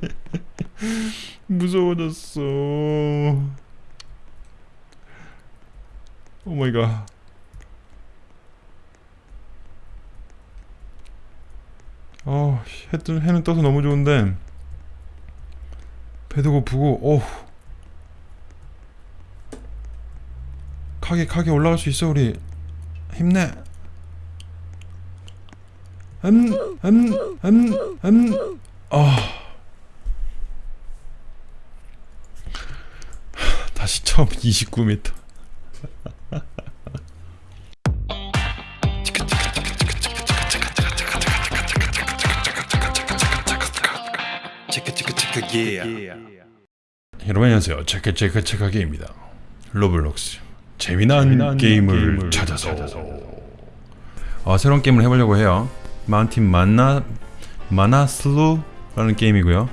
무서워졌어. Oh my god. 어, 해, 뜨- 해는 떠서 너무 좋은데. 배도 고프고 어우 가게 가게 올라갈 수 있어 우리. 힘내. 음 음 음 음. 아 다시 처음 29m 여러분 안녕하세요. 체크체크 체크게입니다. 로블록스. 재미난, 게임을, 찾아서, 어, 새로운 게임을 해보려고 해요. 마운틴 마나 마나슬루라는 게임이고요.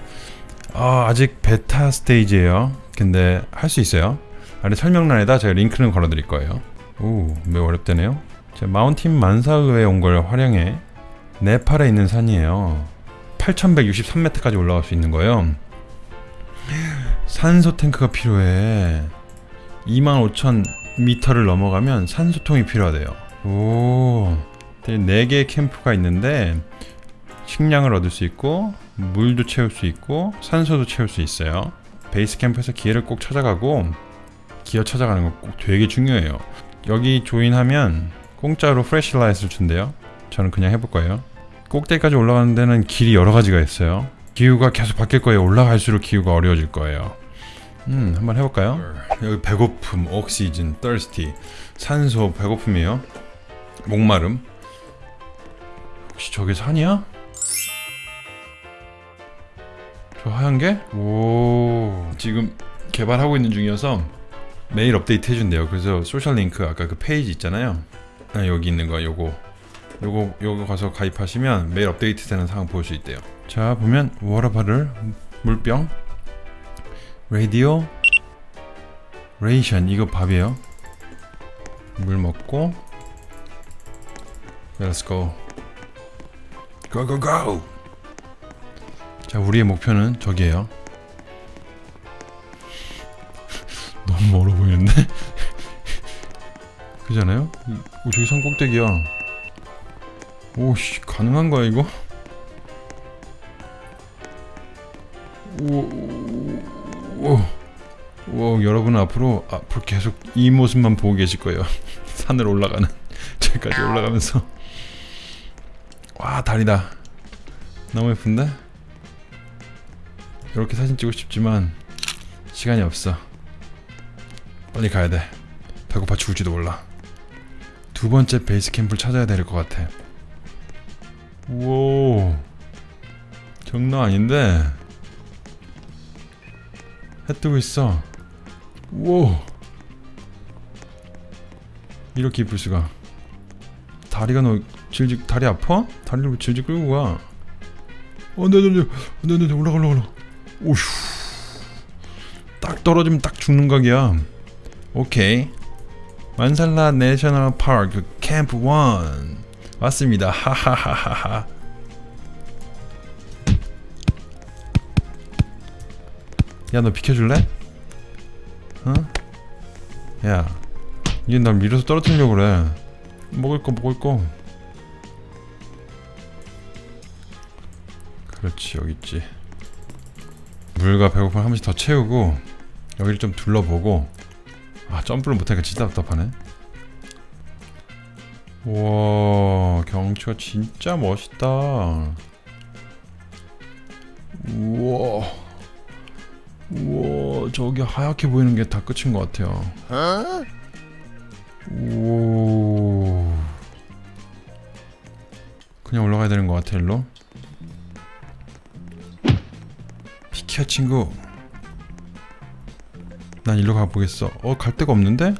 어, 아직 베타 스테이지예요. 근데 할 수 있어요 아래 설명란에다 제가 링크는 걸어드릴 거예요. 오 매우 어렵다네요? 제가 마운틴 만사의에 온 걸 활용해 네팔에 있는 산이에요. 8163m까지 올라갈 수 있는 거예요. 산소 탱크가 필요해. 25,000m를 넘어가면 산소통이 필요하대요. 오 4개의 캠프가 있는데 식량을 얻을 수 있고 물도 채울 수 있고 산소도 채울 수 있어요. 베이스 캠프에서 gear를 꼭 찾아가고 기어 찾아가는 거 꼭 되게 중요해요. 여기 join하면 공짜로 flashlight를 준대요. 저는 그냥 해볼 거예요. 꼭대기까지 올라가는 데는 길이 여러 가지가 있어요. 기후가 계속 바뀔 거예요. 올라갈수록 기후가 어려워질 거예요. 음 한번 해볼까요? 여기 배고픔, 옥시즌, thirsty. 산소, 배고픔이에요. 목마름. 혹시 저게 산이야? 저 하얀 게? 오 지금 개발하고 있는 중이어서 매일 업데이트 해준대요. 그래서 social link 아까 그 페이지 있잖아요. 아, 여기 있는 거 요거. 요거 요거 가서 가입하시면 매일 업데이트 되는 상황 볼 수 있대요. 자 보면 water bottle 물병 라디오 ration. 이거 밥이에요. 물 먹고 Let's go. Go go go! 자 우리의 목표는 저기에요 멀어 보이는데? 그잖아요? 오 저기 산 꼭대기야 오씨 가능한 거야 이거? 오, 오, 오, 여러분은 앞으로 앞으로 계속 이 모습만 보고 계실 거예요. 산을 올라가는 저기까지 올라가면서 와 다리다. 너무 예쁜데? 이렇게 사진 찍고 싶지만 시간이 없어. 빨리 가야 돼. 배고파 죽을지도 몰라. 두 번째 베이스 캠프를 찾아야 될 것 같아. 우와, 장난 아닌데. 해 뜨고 있어. 우와. 이렇게 이쁠 수가. 다리가 너 질질 다리 아파? 다리를 왜 질질 끌고 가? 네, 네, 네, 네, 올라가, 올라가, 올라가. 오휴. 딱 떨어지면 딱 죽는 각이야. 오케이. 만살라 내셔널 파크 캠프 1 왔습니다. 하하하하하. 야 너 비켜줄래? 어? 야 이게 날 밀어서 떨어뜨리려고 그래 먹을 거 먹을 거 그렇지 여기 있지 물과 배고픔 한 번씩 더 채우고 여기를 좀 둘러보고 아 점프를 못하니까 진짜 답답하네. 우와 경치가 진짜 멋있다. 우와. 우와 저기 하얗게 보이는 게 다 끝인 것 같아요. 오. 그냥 올라가야 되는 것 같아 일로. 비켜 친구 난 일로 가보겠어 어 갈 데가 없는데?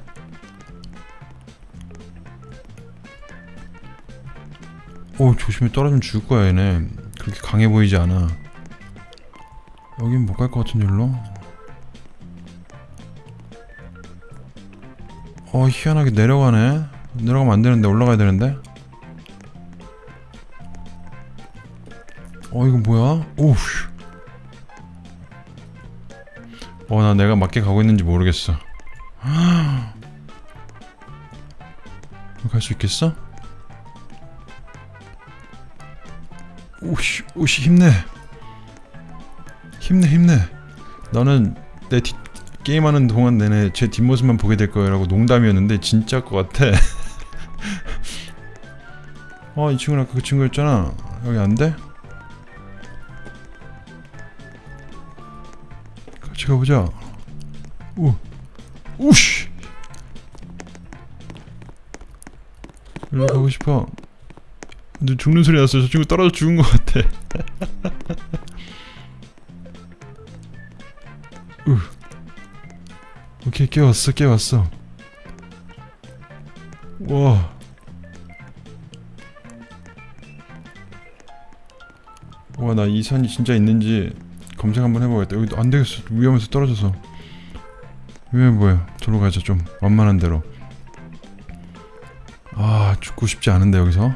오 조심히 떨어지면 죽을 거야 얘네 그렇게 강해 보이지 않아 여긴 못 갈 것 같은데 일로? 어 희한하게 내려가네 내려가면 안 되는데 올라가야 되는데 어 이거 뭐야? 오우 어 나 내가 맞게 가고 있는지 모르겠어. 갈 수 있겠어? 오씨 오씨 힘내. 힘내 힘내. 나는 내 뒷, 게임하는 동안 내내 제 뒷모습만 보게 될 거라고 농담이었는데 진짜일 것 같아. 어 이 친구는 아까 그 친구였잖아. 여기 안 돼? 가보자 오 우씨. 가고 싶어. 근데 죽는 소리 났어 저 친구 떨어져 죽은 것 같아. 우. 오케이 깨웠어 깨웠어. 와. 와 나 이 산이 진짜 있는지 검색 한번 해보겠다. 여기 안 되겠어. 위험해서 떨어져서. 위험해 보여. 저로 가자 좀. 완만한 대로. 아 죽고 싶지 않은데 여기서?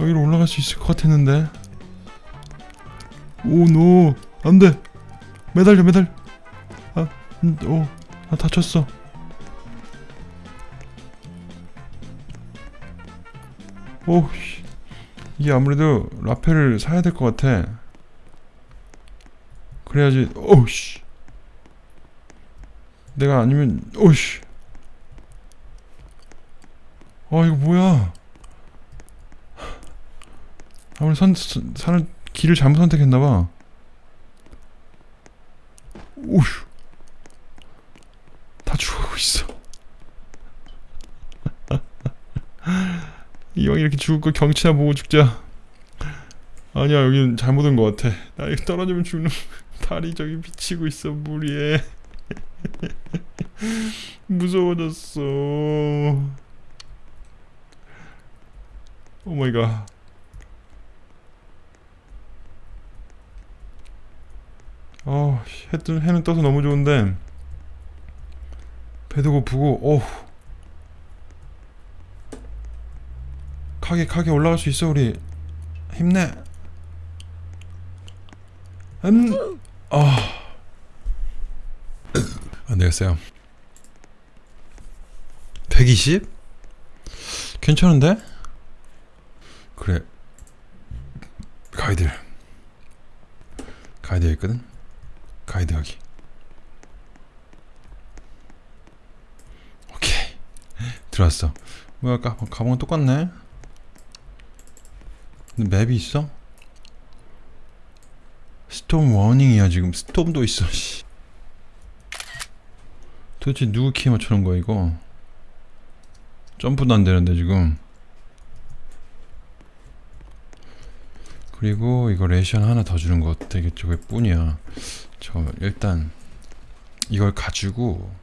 여기로 올라갈 수 있을 것 같았는데. 오노. 안돼. 매달려 매달. 아, 음, 오, 아 다쳤어. 오 씨. 이게 아무래도 라펠을 사야 될 것 같아. 그래야지 오씨. 내가 아니면 오씨. 아 이거 뭐야? 아무리 선, 선 산을 길을 잘못 선택했나봐. 다 죽어가고 있어 이렇게 죽을 거 경치나 보고 죽자. 아니야 여기는 잘못 온 것 같아. 나 이거 떨어지면 죽는 달이 저기 비치고 있어 물 위에 무서워졌어. Oh my god. 어, 해, 뜨- 해는 떠서 너무 좋은데. 배도 고프고 어우 가게 가게 올라갈 수 있어 우리 힘내 음, 아, 안 되겠어요. 120? 괜찮은데? 그래. 가이드. 가이드 있거든? 가이드 하기. 오케이. 들어왔어. 뭐야, 가방은 똑같네? 근데 map이 있어? storm warning이야 지금. storm도 있어 씨. 도대체 누구 키에 맞춰놓은 거야 이거? 점프도 안 되는데 지금. 그리고 이거 ration 하나 더 주는 거 되겠죠. 그게 뿐이야. 잠깐만 일단 이걸 가지고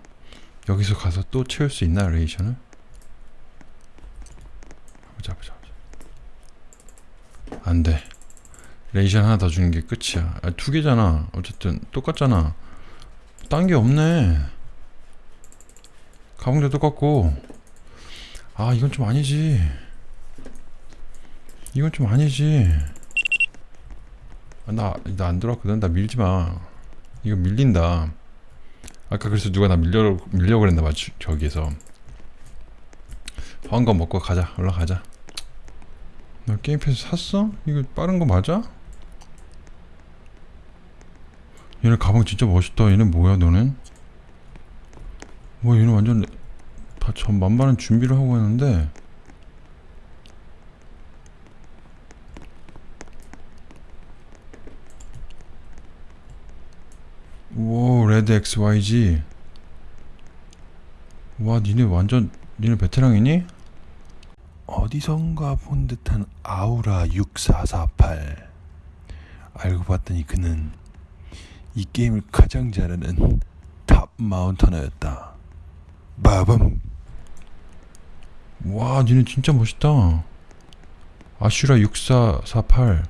여기서 가서 또 채울 수 있나 ration을? 보자 보자 안돼 ration 하나 더 주는 게 끝이야. 아, 두 개잖아. 어쨌든 똑같잖아. 딴 게 없네. 가방도 똑같고. 아 이건 좀 아니지. 이건 좀 아니지. 아, 나나 안 들어왔거든. 나 밀지 마. 이거 밀린다. 아까 그래서 누가 나 밀려 밀려 그랬나 봐. 주- 저기에서. 한거 먹고 가자. 올라가자. 나 game pass 샀어? 이거 빠른 거 맞아? 얘네 가방 진짜 멋있다. 얘네 뭐야 너는? 뭐 얘는 완전 다전 만반의 준비를 하고 있는데 오 레드 XYG 와 니네 완전 니네 베테랑이니? 어디선가 본 듯한 아우라 6448 알고 봤더니 그는 이 게임을 가장 잘하는 top mountaineer였다. 빠밤 와 니네 진짜 멋있다. 아슈라 6448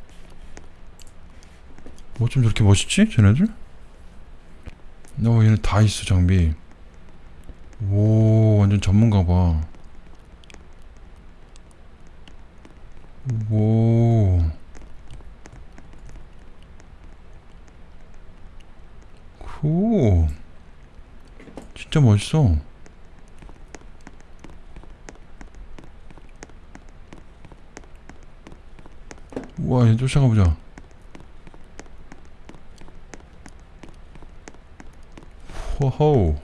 어쩜 저렇게 멋있지 쟤네들? 어 얘네 다 있어 장비. 오 완전 전문가 봐 오. 오. 진짜 멋있어. 우와 얘 쫓아가 보자. 호호.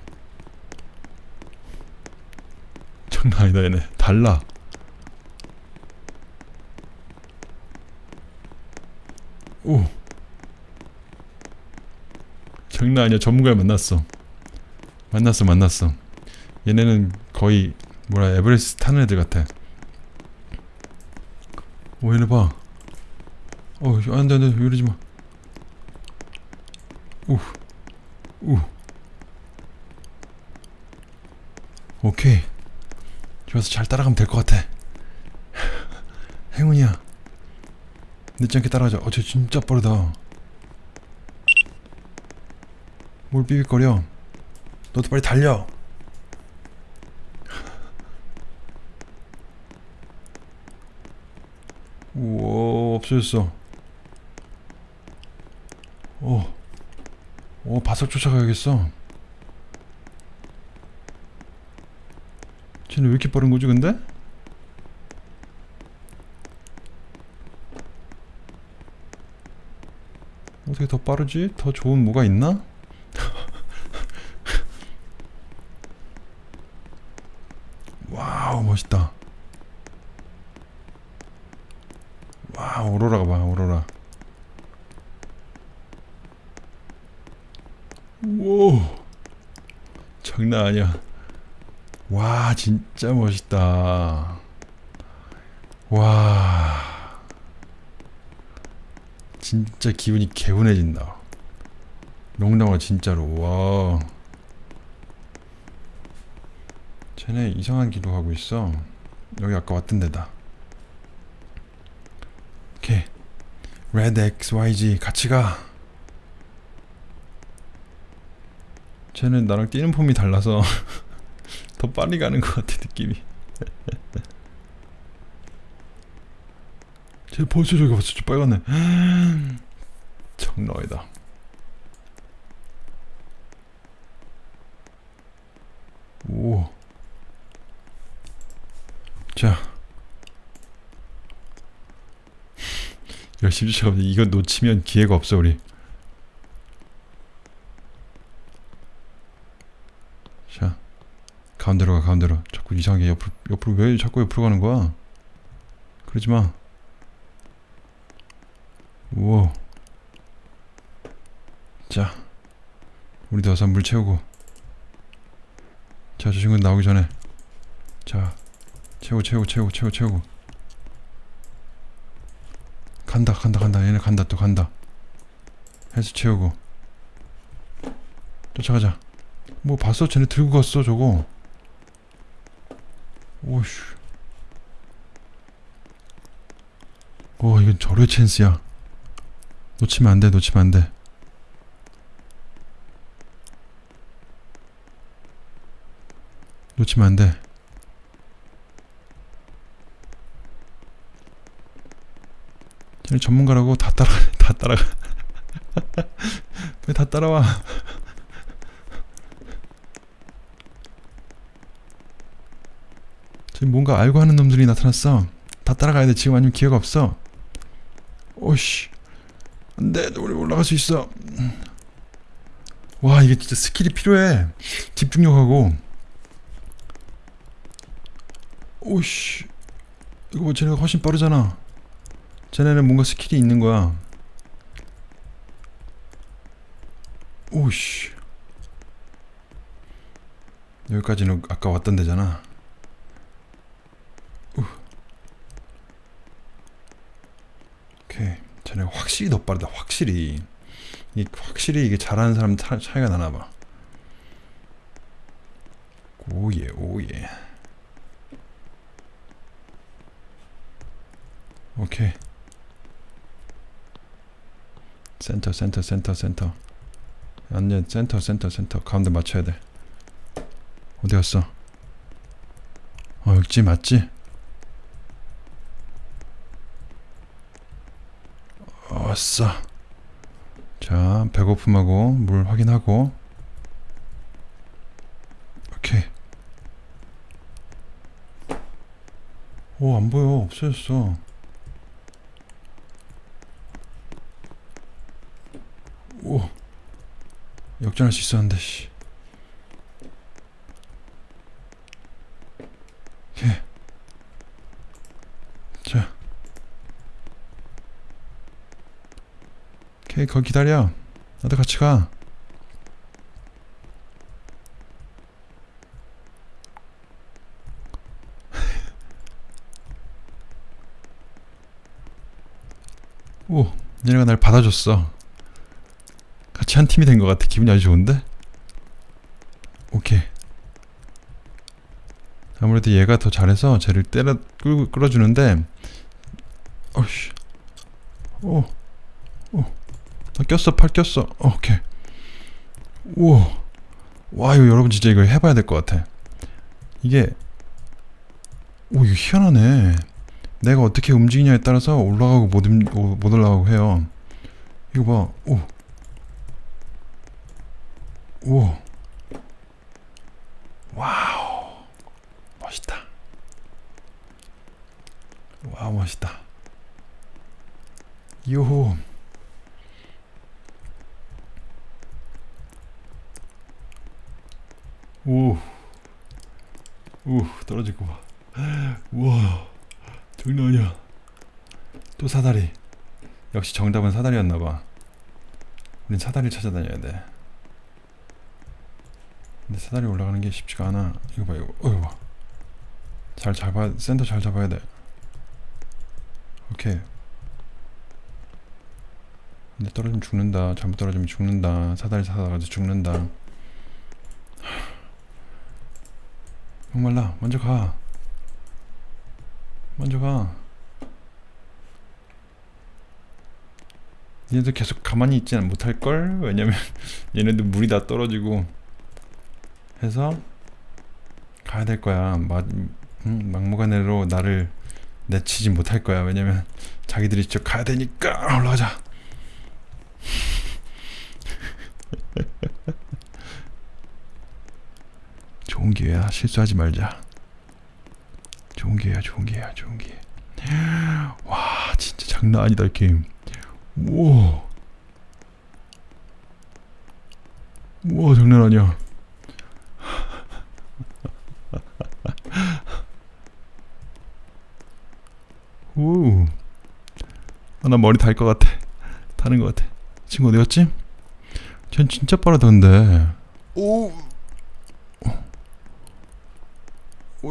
장난 아니다 얘네. 달라 오 장난 아니야 전문가를 만났어 만났어 만났어 얘네는 거의 뭐라 에베레스트 타는 애들 같아 오 얘네 봐 어, 안돼 안돼 이러지 마. 우, 우. 오케이. 좋아서 잘 따라가면 될 것 같아. 행운이야. 늦지 않게 따라가자. 어, 쟤 진짜 빠르다. 뭘 삐빅거려? 너도 빨리 달려. 우와, 없어졌어. 오, 오, 바싹 쫓아가야겠어. 쟤는 왜 이렇게 빠른 거지, 근데? 어떻게 더 빠르지? 더 좋은 뭐가 있나? wow, 멋있다. 와, 오로라가 봐, 오로라. 우와 장난 아니야 와 진짜 멋있다. 와. 진짜 기분이 개운해진다. 농담아 진짜로. 와. 쟤네 이상한 기도 하고 있어. 여기 아까 왔던 데다. 오케이. 레드 XYG 같이 가. 쟤는 나랑 뛰는 폼이 달라서 더 빨리 가는 것 같아 느낌이 쟤 벌써 저기 봤어 저 빨갛네 아니다 오. 자. 열심히 쫓아가면 이거 놓치면 기회가 없어 우리. 자. 가운데로 가 가운데로. 자꾸 이상하게 옆으로 옆으로 왜 자꾸 옆으로 가는 거야? 그러지 마. 우와. 자. 우리도 어서 물 채우고. 자, 저 친구 나오기 전에. 자, 채우고, 채우고, 채우고, 채우고, 채우고. 간다, 간다, 간다. 얘네 간다, 또 간다. 헬스 채우고. 쫓아가자. 뭐 봤어? 쟤네 들고 갔어, 저거. 오슈. 와, 이건 절의 찬스야. 놓치면 안 돼, 놓치면 안 돼. 놓치면 안 돼. 쟤네 전문가라고 다 따라 다 따라가. 왜 다 따라와? 지금 뭔가 알고 하는 놈들이 나타났어. 다 따라가야 돼. 지금 아니면 기회가 없어. 오씨. 안 돼. 우리 올라갈 수 있어. 와 이게 진짜 스킬이 필요해. 집중력하고. 오씨 이거 뭐 쟤네가 훨씬 빠르잖아 쟤네는 뭔가 스킬이 있는 거야 오씨 여기까지는 아까 왔던 데잖아 우. 오케이 쟤네 확실히 더 빠르다. 확실히. 이 확실히 이게 잘하는 사람 차, 차이가 나나봐. oh yeah oh yeah. 오케이. 센터 센터 센터 센터. 완전 센터 센터 센터. 가운데 맞춰야 돼. 어디 갔어? 어 여기지 맞지 어싸 자 자, 배고픔하고 물 확인하고. 오케이. 오, 안 보여. 없어졌어. 오. 역전할 수 있었는데, 씨. 오케이. 자. 오케이, 거기 기다려. 나도 같이 가. 오, 얘네가 날 받아줬어. 같이 한 팀이 된 것 같아. 기분이 아주 좋은데? 오케이. 아무래도 얘가 더 잘해서 쟤를 때려 끌고 끌어주는데, 어씨, 오, 꼈어, 팔 꼈어. 오케이. 우와, 와 이거 여러분 진짜 이거 해봐야 될 것 같아. 이게, 오 이거 희한하네. 내가 어떻게 움직이냐에 따라서 올라가고 못, 움- 오- 못 올라가고 해요. 이거 봐. 오. 오. wow. 멋있다. Wow, 멋있다. 요호. 오. 봐. 우와. 장난 아니야. 또 사다리. 역시 정답은 사다리였나 봐. 우린 사다리를 찾아다녀야 돼. 근데 사다리 올라가는 게 쉽지가 않아. 이거 봐, 이거. 어, 이거 봐. 잘 잡아, 센터 잘 잡아야 돼. 오케이. 근데 떨어지면 죽는다. 잘못 떨어지면 죽는다. 사다리 타다가도 죽는다. 목말라. 먼저 가. 먼저 가. 얘네들 계속 가만히 있지는 못할 걸. 왜냐면 얘네들 물이 다 떨어지고 해서 가야 될 거야. 막 음, 막무가내로 나를 내치지 못할 거야. 왜냐면 자기들이 직접 가야 되니까 올라가자. 좋은 기회야. 실수하지 말자. 좋은 기회야, 좋은 기회야, 좋은 기회. 와, 진짜 장난 아니다, 이 게임. 우와. 우와, 장난 아니야. 오. 아, 나 머리 달 것 같아. 타는 것 같아. 친구 어디 갔지? 전 진짜 빠르던데. 오.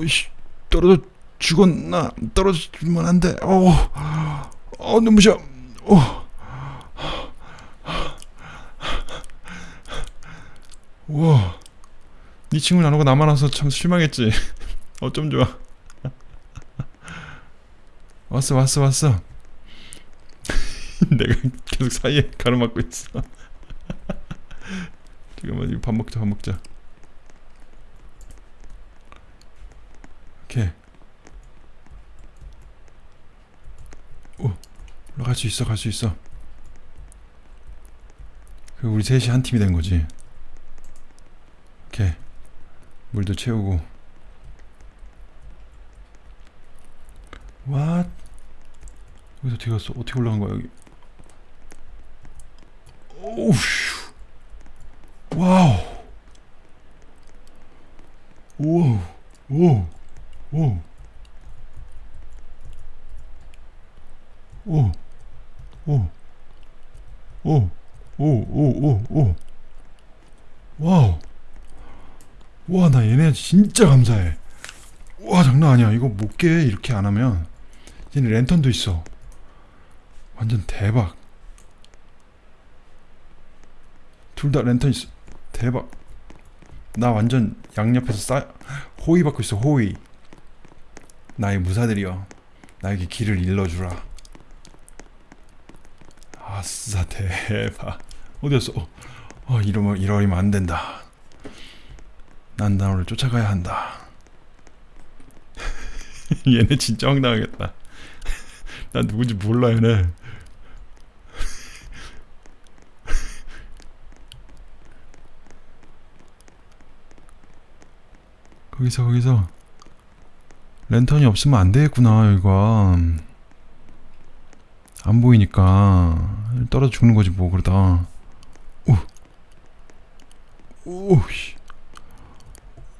오이씨. 떨어져 죽었나? 떨어지면 안 돼. 어. 어, 눈부셔. 어. 우와. 네 친구는 안 오고 나만 와서 참 실망했지. 어쩜 좋아. 왔어, 왔어, 왔어. 내가 계속 사이에 가로막고 있어. 잠깐만, 이거 밥 먹자, 밥 먹자. 오케이. 오, 올라갈 수 있어, 갈 수 있어. 그 우리 셋이 한 팀이 된 거지. 오케이. 물도 채우고. 와. 여기서 어떻게 갔어? 어떻게 올라간 거야 여기? 오우. 와우. 오. 오. 오. 오. 오. 오. 오. 오. 오. 오. 와우. 와, 나 얘네 진짜 감사해. 와, 장난 아니야. 이거 못 깨. 이렇게 안 하면. 얘네 랜턴도 있어. 완전 대박. 둘 다 랜턴 있어. 대박. 나 완전 양옆에서 싸 호의 받고 있어. 호의. 나의 무사들이여 나에게 길을 일러주라. 아싸 대박. 어디였어? 어, 이러면 이러면 안된다. 난 나를 쫓아가야 한다. 얘네 진짜 황당하겠다. 난 누군지 몰라 얘네. 거기서 거기서. 랜턴이 없으면 안 되겠구나 여기가 안 보이니까. 떨어져 죽는 거지 뭐 그러다. 오오씨.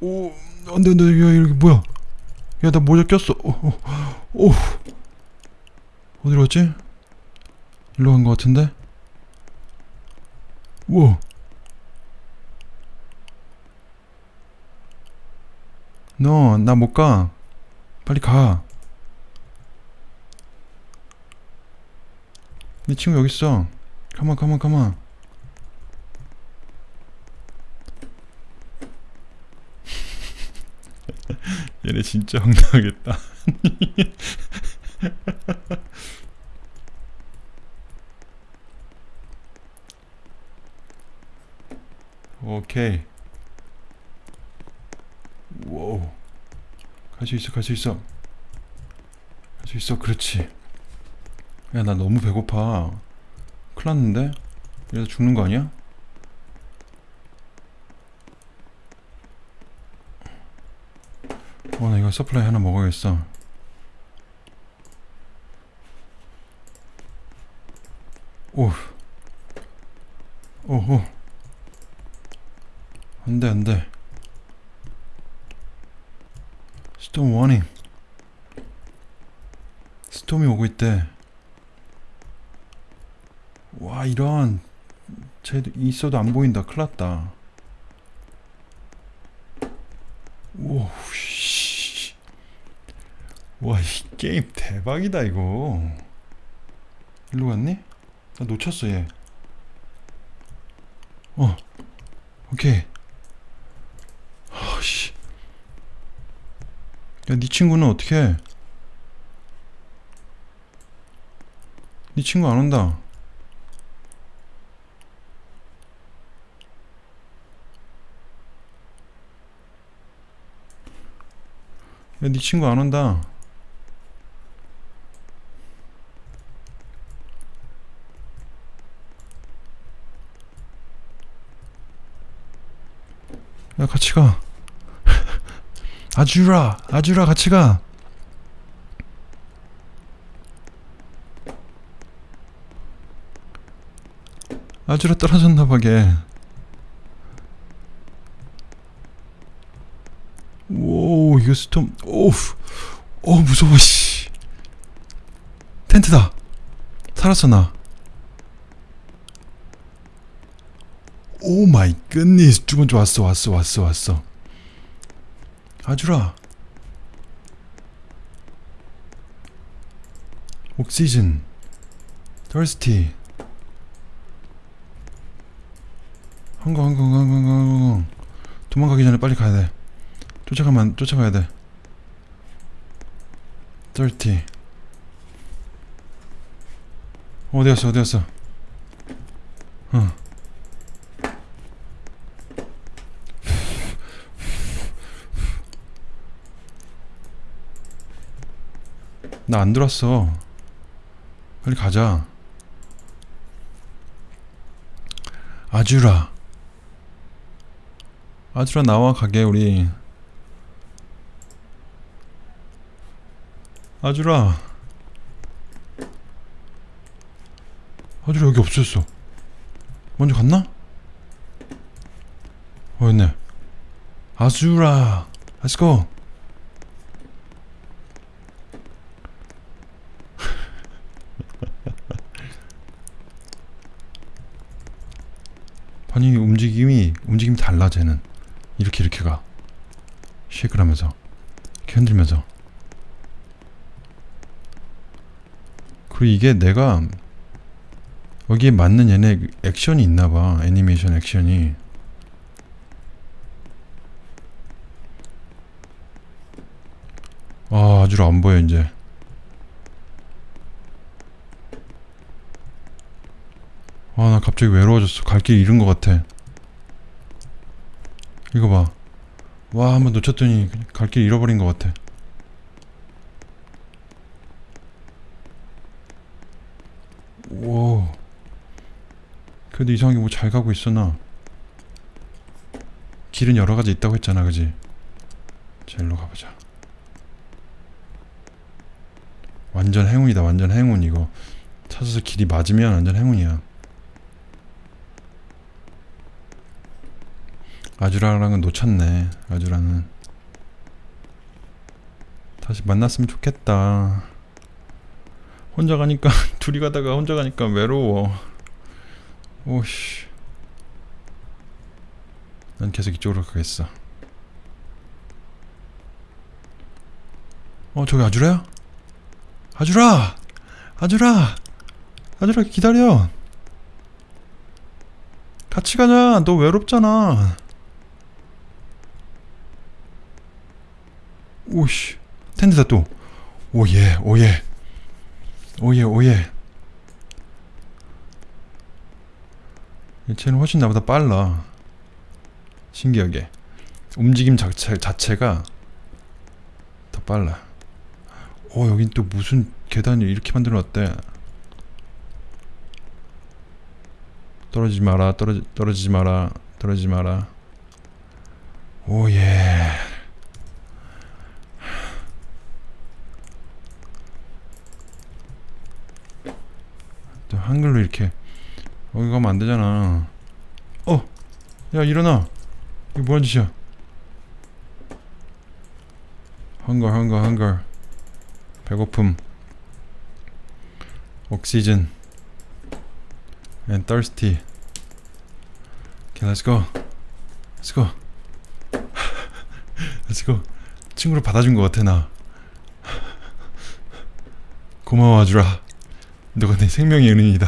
오 안돼 안돼 야 이렇게 뭐야? 야 나 모자 꼈어. 오, 오, 오. 어디로 갔지? 일로 간 거 같은데? 우와. 너나 못 가. 빨리 가. 네 친구 여기 있어. 가만 가만 가만. 얘네 진짜 황당하겠다. 오케이. Wow. 갈 수 있어, 갈 수 있어. 갈 수 있어, 그렇지. 야, 나 너무 배고파. 큰일 났는데? 이래서 죽는 거 아니야? 어, 나 이거 supply 하나 먹어야겠어. 오. 오호. 안 돼, 안 돼. 워닝. 스톰이 오고 있대. 와, 이런. 쟤도 있어도 안 보인다. 큰일 났다. 오, 씨. 와, 이 게임 대박이다, 이거. 일로 갔니? 나 놓쳤어, 얘. 어, 오케이. 아씨. 야, 네 친구는 어떻게 해? 네 친구 안 온다. 야, 네 친구 안 온다. 야, 같이 가. 아주라, 아주라, 같이 가. 아주라 떨어졌나 봐게. 오, 이거 스톰. 오우. 오, 무서워 씨. 텐트다. 살았어 나. Oh my goodness. 두 번째 왔어. 왔어. 왔어. 왔어. 아주라. 옥시즌. thirsty. 한강 한강 한강 한강 도망가기 전에 빨리 가야 돼. 쫓아가면 쫓아가야 돼. 30. 어디 갔어? 어디 갔어? 어. 나 안 들었어. 빨리 가자. 아주라. 아주라 나와 가게 우리. 아주라 아주라 여기 없었어 먼저 갔나? 어였네 아주라 let's go 아니 움직임이 움직임이 달라 쟤는. 이렇게 이렇게 가. 쉐이크를 하면서. 이렇게 흔들면서. 그리고 이게 내가 여기에 맞는 얘네 액션이 있나봐. 애니메이션 액션이. 아 아주라 안 보여 이제. 아 나 갑자기 외로워졌어. 갈 길 잃은 것 같아 이거 봐 와 한번 놓쳤더니 갈 길 잃어버린 것 같아 오. 그래도 이상하게 뭐 잘 가고 있어 나. 길은 여러 가지 있다고 했잖아, 그지? 자 일로 가보자 완전 행운이다 완전 행운 이거 찾아서 길이 맞으면 완전 행운이야 아주라랑은 놓쳤네. 아주라는. 다시 만났으면 좋겠다. 혼자 가니까 둘이 가다가 혼자 가니까 외로워. 오씨. 난 계속 이쪽으로 가겠어. 어 저기 아주라야? 아주라! 아주라! 아주라 기다려. 같이 가자. 너 외롭잖아 오씨 텐트다 또. 오예 오예. 오예 오예. 쟤는 훨씬 나보다 빨라. 신기하게. 움직임 자체, 자체가 더 빨라. 어 여긴 또 무슨 계단을 이렇게 만들어 놨대. 떨어지지 마라 떨어지, 떨어지지 마라 떨어지지 마라. 오예 한글로 이렇게. 여기 가면 안 되잖아. 어! 야 일어나. 이거 뭐하는 짓이야? 헝거 헝거 헝거 배고픔. 옥시즌 and thirsty. Okay let's go. Let's go. Let's go. 친구를 받아준 것 같아 나. 고마워 아주라 너가 내 생명의 은인이다.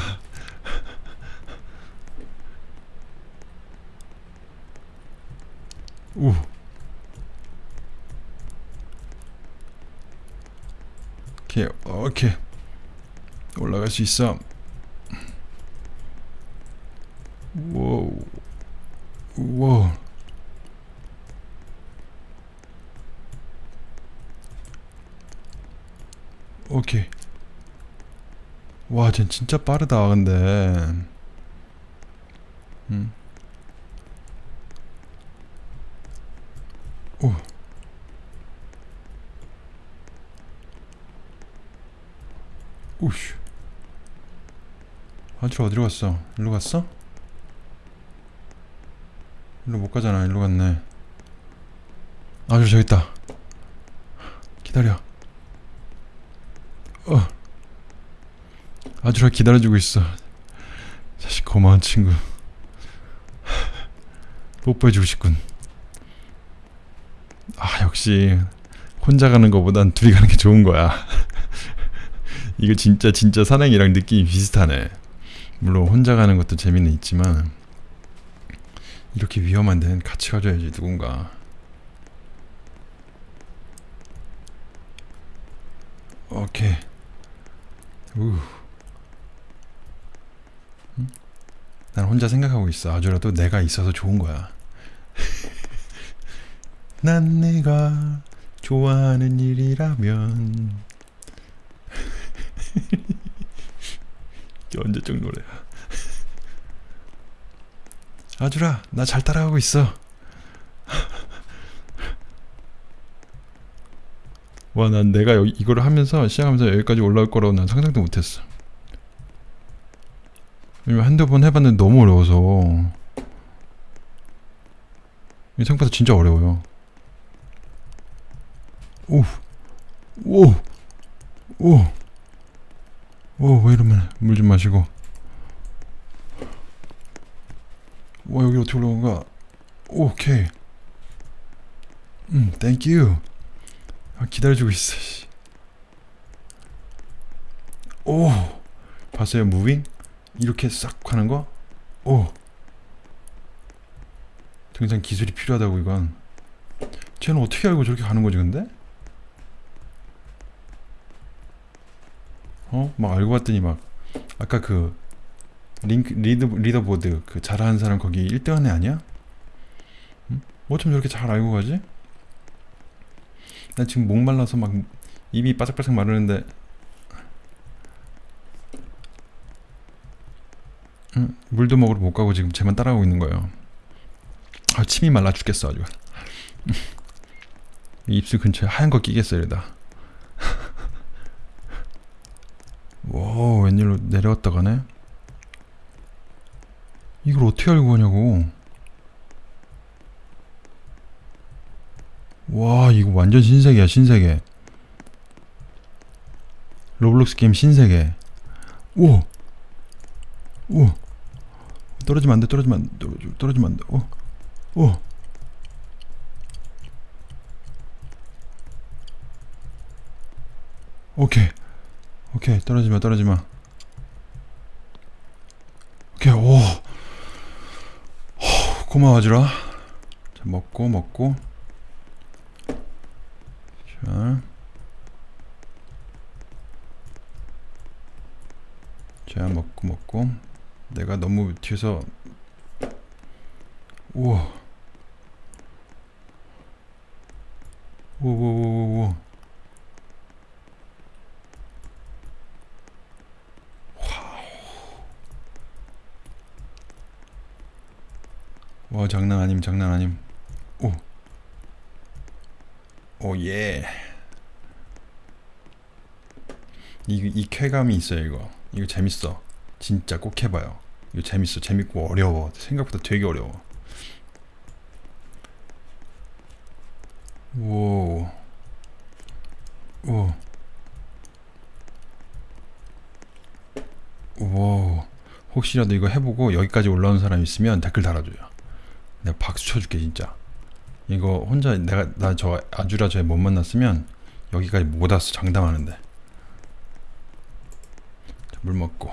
우. 오케이 오케이. 올라갈 수 있어. 와우. 와우. 오케이 와쟤 진짜 빠르다 근데 음. 오 오씨 아주 어디로 갔어? 일로 갔어? 일로 못 가잖아 일로 갔네 아주 저기 있다 기다려 어 아주라 기다려주고 있어 자식 고마운 친구 뽀뽀해주고 싶군 아 역시 혼자 가는 것보단 둘이 가는 게 좋은 거야 이거 진짜 진짜 산행이랑 느낌이 비슷하네. 물론 혼자 가는 것도 재미는 있지만 이렇게 위험한 데는 같이 가줘야지 누군가. 오케이. 우. 난 혼자 생각하고 있어. 아주라도 내가 있어서 좋은 거야. 난 내가 좋아하는 일이라면 언제적 노래야 아주라 나 잘 따라가고 있어 와 난 내가 이거를 하면서 시작하면서 여기까지 올라올 거라고 난 상상도 못했어 한두 번 해봤는데 너무 어려워서 이 생각보다 진짜 어려워요 오 오! 오! 오, 왜 이러면 물 좀 마시고. 와, 여기 어떻게 올라온 거야? 오케이. 음, thank you. 아, 기다려주고 있어. 씨. 오, 봤어요? Moving? 이렇게 싹 하는 거? 오. 등산 기술이 필요하다고 이건. 쟤는 어떻게 알고 저렇게 가는 거지 근데? 어? 막 알고 봤더니 막 아까 그 링크 lead leaderboard 그 잘하는 사람 거기 1등 한애 아니야? 응? 어쩜 저렇게 잘 알고 가지? 나 지금 목말라서 막 입이 바삭바삭 마르는데 응? 물도 먹으러 못 가고 지금 쟤만 따라가고 있는 거예요. 아 침이 말라 죽겠어 아주. 입술 근처에 하얀 거 끼겠어 이러다. 와 웬일로 내려갔다 가네? 이걸 어떻게 알고 가냐고. 와 이거 완전 신세계야 신세계. 로블록스 게임 신세계. 오. 오. 떨어지면 안 돼. 떨어지면 안 돼. 떨어지- 떨어지면 안 돼. 오. 오. 오케이. 오케이. 떨어지 마. 떨어지 마. 오케이. 오. 호, 고마워 지라. 자, 먹고 먹고. 자. 자, 먹고 먹고. 내가 너무 뒤에서 우와. 오오오오오. 와 장난 아님 장난 아님 오. 오 예. 이, 이 쾌감이 있어요 이거 이거 재밌어 진짜 꼭 해봐요 이거 재밌어 재밌고 어려워 생각보다 되게 어려워 오. 오. 오. 혹시라도 이거 해보고 여기까지 올라온 사람 있으면 댓글 달아줘요. 내가 박수 쳐줄게 진짜. 이거 혼자 내가 나 저 아주라 저에 못 만났으면 여기까지 못 왔어 장담하는데. 자, 물 먹고.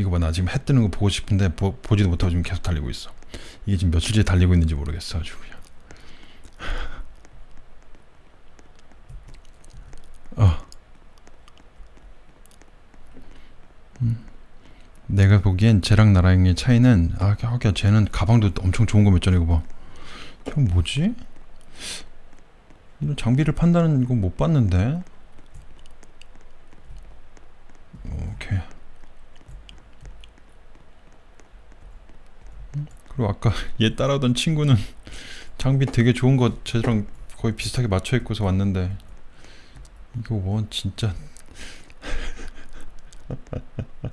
이거 봐 나 지금 해 뜨는 거 보고 싶은데 보, 보지도 못하고 지금 계속 달리고 있어. 이게 지금 며칠째 달리고 있는지 모르겠어 아주 그냥. 어. 음. 내가 보기엔 쟤랑 나랑의 차이는 아 하기야 쟤는 가방도 엄청 좋은 거 몇 전 이거 봐. 저 뭐지? 이런 장비를 판다는 거못 봤는데. 오케이. 음, 그리고 아까 얘 따라오던 친구는 장비 되게 좋은 거 쟤랑 거의 비슷하게 맞춰 입고서 왔는데 이거 뭐 진짜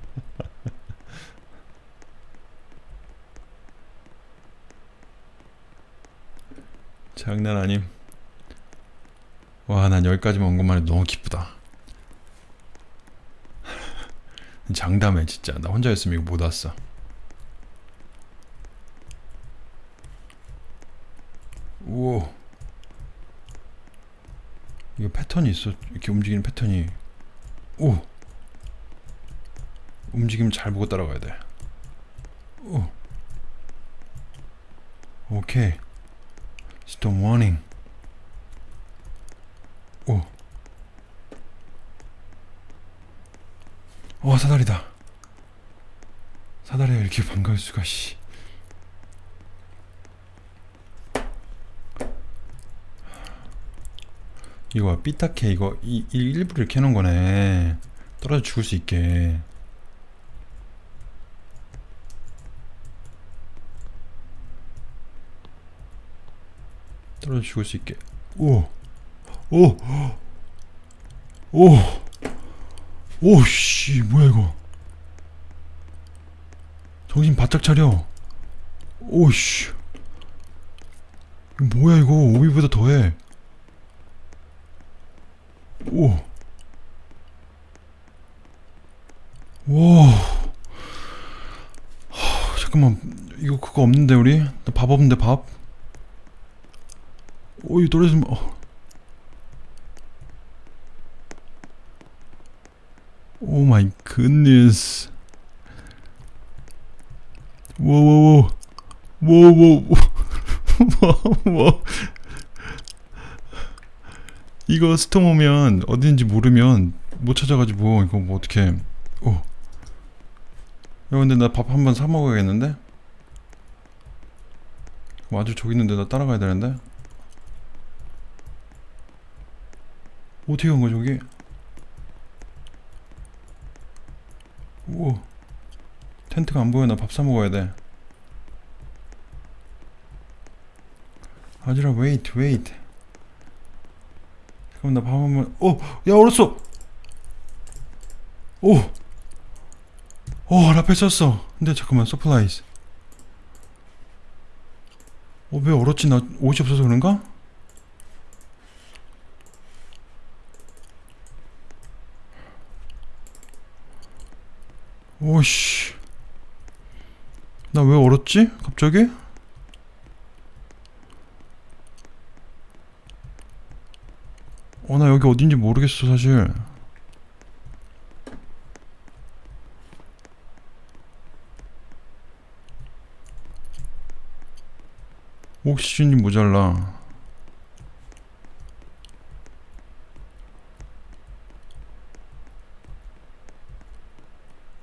장난 아님. 와, 난 여기까지만 온 것만 해도 너무 기쁘다. 장담해, 진짜. 나 혼자였으면 이거 못 왔어. 우와. 이거 패턴이 있어. 이렇게 움직이는 패턴이. 오. 움직임 잘 보고 따라가야 돼. 오. 오케이. 스톰 워닝. 오. 와 사다리다. 사다리가 이렇게 반가울 수가 씨. 이거 삐딱해 이거 이, 이 일부러 이렇게 해놓은 거네. 떨어져 죽을 수 있게. 떨어져 죽을 수 있게. 오, 오, 오, 오, 씨, 뭐야 이거? 정신 바짝 차려. 오, 씨, 이거 뭐야 이거? obby보다 더해. 오, 와, 하, 잠깐만, 이거 그거 없는데 우리? 나 밥 없는데 밥? 오, 이거 떨어지면 어. Oh my goodness. 워워워. 워워워. 워. 이거 스톰 오면 어딘지 모르면 못 찾아가지고 이거 뭐 어떻게? 오. 야 근데 나 밥 한번 사 먹어야겠는데? 뭐 아주 저기 있는데 나 따라가야 되는데? 어떻게 간 거야 저기? 오 텐트가 안 보여 나 밥 사 먹어야 돼 아주라 wait wait 잠깐만 나 밥 한번 어! 야 얼었어! 오! 오 rappel 썼어 근데 잠깐만 supplies 어 왜 얼었지 나 옷이 없어서 그런가? 오씨 나 왜 얼었지? 갑자기? 어 나 여기 어딘지 모르겠어 사실. 옥시즌이 모자라.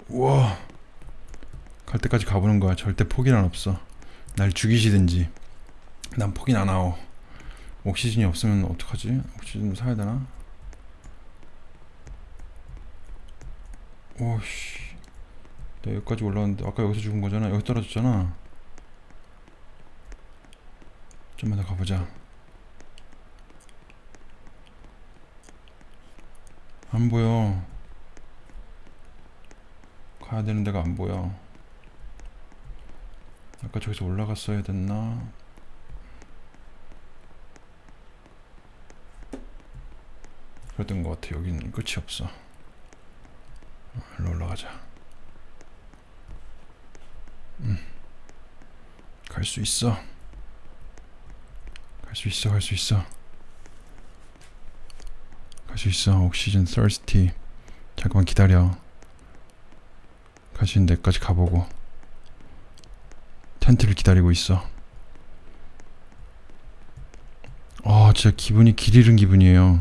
우와. 갈 때까지 가보는 거야. 절대 포기는 없어. 날 죽이시든지. 난 포기는 안 하오 옥시즌이 없으면 어떡하지? 옥시즌 사야 되나? 오씨 내가 여기까지 올라왔는데 아까 여기서 죽은 거잖아 여기 떨어졌잖아 좀만 더 가보자 안 보여 가야 되는 데가 안 보여 아까 저기서 올라갔어야 됐나? 그랬던 것 같아. 여기는 끝이 없어. 어, 일로 올라가자. 음. 갈 수 있어. 갈 수 있어 갈 수 있어. 갈 수 있어. 옥시즌 thirsty. 잠깐만 기다려. 있는 데까지 가보고. 텐트를 기다리고 있어. 아 진짜 기분이 길 잃은 기분이에요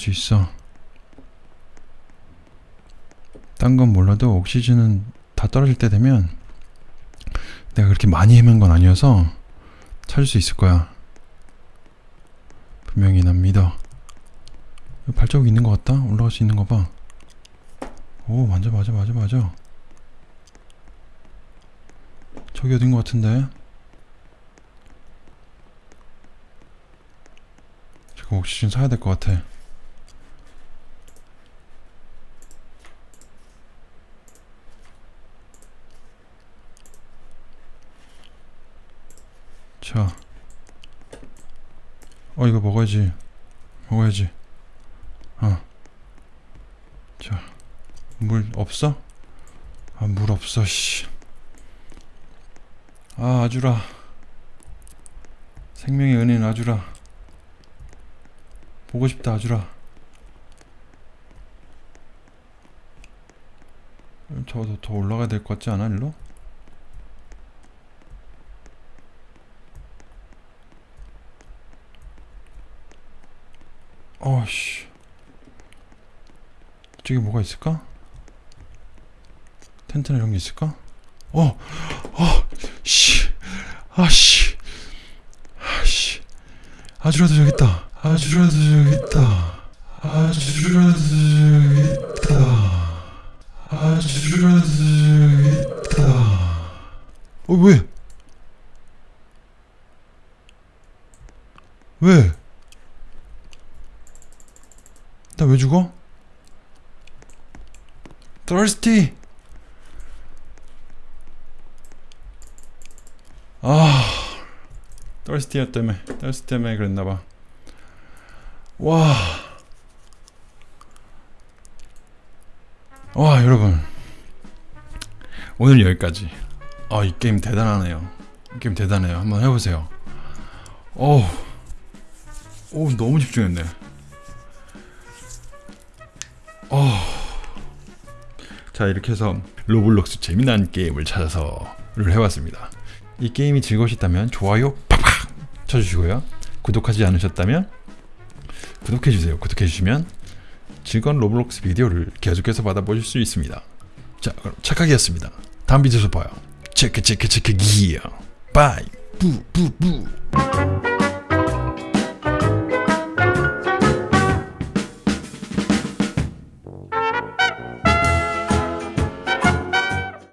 수 있어 딴 건 몰라도 옥시즌은 다 떨어질 때 되면 내가 그렇게 많이 헤맨 건 아니어서 찾을 수 있을 거야 분명히 난 믿어 발자국 있는 것 같다? 올라갈 수 있는 거 봐. 오, 맞아, 맞아, 맞아, 맞아. 저기 어딘 것 같은데? 옥시즌 사야 될 것 같아. 자. 어, 이거 먹어야지. 먹어야지. 어. 자, 물 없어? 아, 물 없어, 씨. 아, 아주라. 생명의 은혜는 아주라. 보고 싶다, 아주라. 저더 더 올라가야 될 것 같지 않아, 일로? 어씨. 저기 뭐가 있을까? 텐트나 이런 게 있을까? 어, 어, 씨, 아, 씨, 아, 씨, 아주라도 저기 있다. 아주라도 저기 있다. 아주라도 저기 있다. 아주라도 저기 있다. 어, 왜? 왜? 나 왜 죽어? Thirsty. 아, thirsty 때문에, thirsty 때문에 그랬나봐. 와, 와 여러분, 오늘 여기까지. 아, 이 게임 대단하네요. 이 게임 대단해요. 한번 해보세요. 오, 오 너무 집중했네. 자 이렇게 해서 로블록스 재미난 게임을 찾아서 를 해봤습니다. 이 게임이 즐거우셨다면 좋아요 팍팍 쳐주시고요. 구독하지 않으셨다면 구독해주세요. 구독해주시면 즐거운 로블록스 비디오를 계속해서 받아보실 수 있습니다. 자 그럼 착하게였습니다. 다음 비디오에서 봐요. 체크 체크 체크 기어 bye 뿌뿌뿌